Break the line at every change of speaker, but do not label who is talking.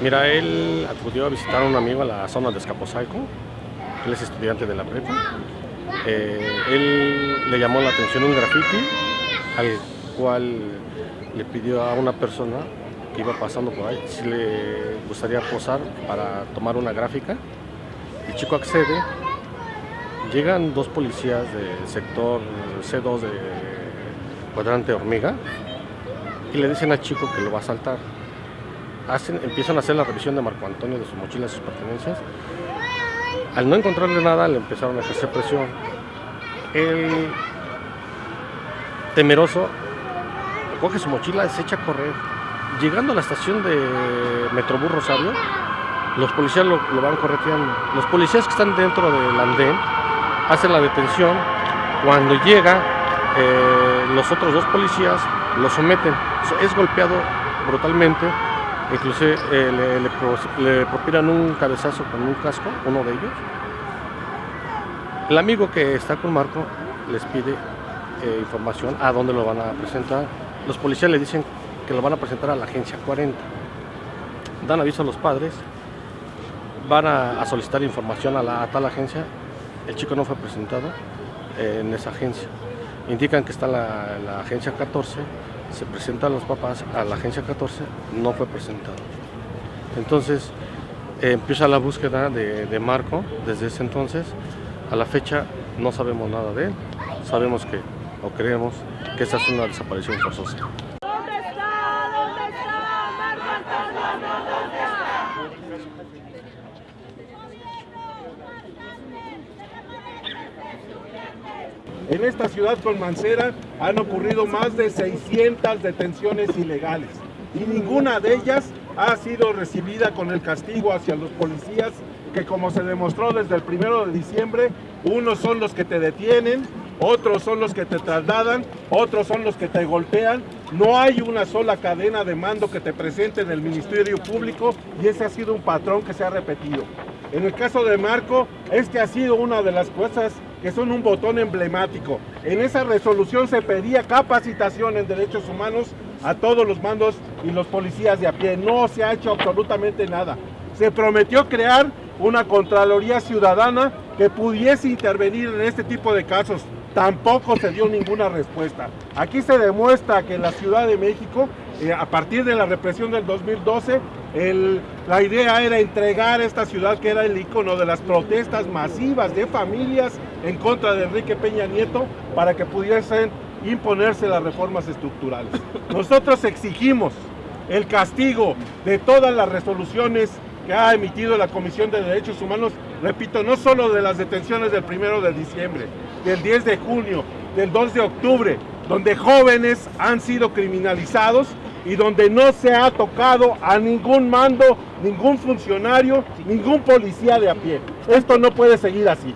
Mira, él acudió a visitar a un amigo a la zona de Escaposalco, él es estudiante de la prepa. Eh, él le llamó la atención un graffiti al cual le pidió a una persona que iba pasando por ahí si le gustaría posar para tomar una gráfica. El chico accede, llegan dos policías del sector C2 de cuadrante hormiga y le dicen al chico que lo va a saltar. Empiezan a hacer la revisión de Marco Antonio de su mochila, de sus pertenencias. Al no encontrarle nada, le empezaron a ejercer presión. Él, temeroso, coge su mochila y se echa a correr. Llegando a la estación de Metrobús Rosario, los policías lo, lo van correteando. Los policías que están dentro del andén hacen la detención. Cuando llega, eh, los otros dos policías lo someten. Es golpeado brutalmente. Inclusive eh, le, le, pro- le propinan un cabezazo con un casco, uno de ellos. El amigo que está con Marco les pide eh, información a dónde lo van a presentar. Los policías le dicen que lo van a presentar a la agencia 40. Dan aviso a los padres, van a, solicitar información a tal agencia. El chico no fue presentado eh, en esa agencia. Indican que está la, agencia 14, se presentan los papás a la agencia 14, no fue presentado. Entonces eh, empieza la búsqueda de, de Marco desde ese entonces. A la fecha no sabemos nada de él. Sabemos que, o creemos, que esta es una desaparición forzosa.
¿Dónde está? ¿Dónde está? Marco Antonio, ¿dónde está?
En esta ciudad con Mancera han ocurrido más de 600 detenciones ilegales y ninguna de ellas ha sido recibida con el castigo hacia los policías que como se demostró desde el primero de diciembre, unos son los que te detienen, otros son los que te trasladan, otros son los que te golpean. No hay una sola cadena de mando que te presente en el Ministerio Público y ese ha sido un patrón que se ha repetido. En el caso de Marco, este ha sido una de las cosas que son un botón emblemático. En esa resolución se pedía capacitación en derechos humanos a todos los mandos y los policías de a pie. No se ha hecho absolutamente nada. Se prometió crear una Contraloría Ciudadana que pudiese intervenir en este tipo de casos. Tampoco se dio ninguna respuesta. Aquí se demuestra que en la Ciudad de México, eh, a partir de la represión del 2012, el- la idea era entregar esta ciudad que era el icono de las protestas masivas de familias en contra de Enrique Peña Nieto para que pudiesen imponerse las reformas estructurales. Nosotros exigimos el castigo de todas las resoluciones que ha emitido la Comisión de Derechos Humanos, repito, no solo de las detenciones del primero de diciembre, del 10 de junio, del 2 de octubre, donde jóvenes han sido criminalizados y donde no se ha tocado a ningún mando, ningún funcionario, ningún policía de a pie. Esto no puede seguir así.